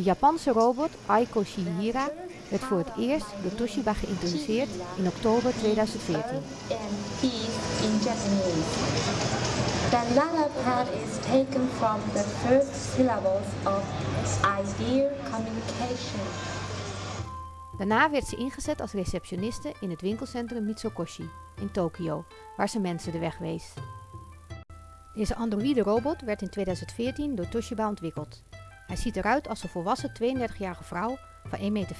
De Japanse robot Aiko Shihira werd voor het eerst door Toshiba geïntroduceerd in oktober 2014. and peace in Japanese. The latter part is taken from the first of ideal communication. Daarna werd ze ingezet als receptioniste in het winkelcentrum Mitsukoshi in Tokio, waar ze mensen de weg wees. Deze androïde robot werd in 2014 door Toshiba ontwikkeld. Hij ziet eruit als een volwassen 32-jarige vrouw van 1,65 meter.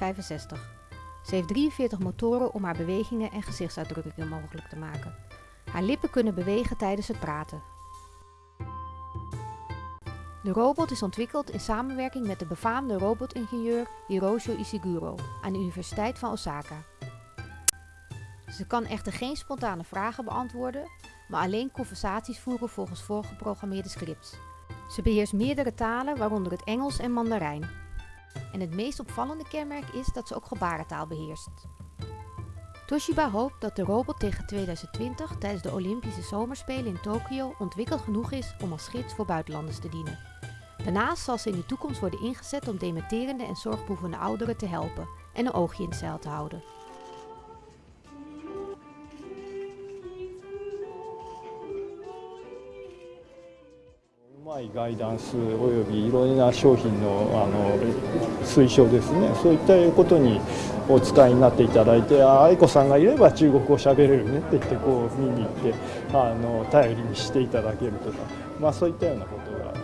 Ze heeft 43 motoren om haar bewegingen en gezichtsuitdrukkingen mogelijk te maken. Haar lippen kunnen bewegen tijdens het praten. De robot is ontwikkeld in samenwerking met de befaamde robotingenieur Hiroshi Ishiguro aan de Universiteit van Osaka. Ze kan echter geen spontane vragen beantwoorden, maar alleen conversaties voeren volgens voorgeprogrammeerde scripts. Ze beheerst meerdere talen, waaronder het Engels en Mandarijn. En het meest opvallende kenmerk is dat ze ook gebarentaal beheerst. Toshiba hoopt dat de robot tegen 2020 tijdens de Olympische Zomerspelen in Tokio ontwikkeld genoeg is om als gids voor buitenlanders te dienen. Daarnaast zal ze in de toekomst worden ingezet om dementerende en zorgbehoevende ouderen te helpen en een oogje in het zeil te houden. うまいガイダンスおよびいろいろな商品のあの推奨ですね。そういったことにお使いになっていただいてあ愛子さんがいれば中国語喋れるねって言ってこう見に行ってあの頼りにしていただけるとか、まあ、そういったようなことが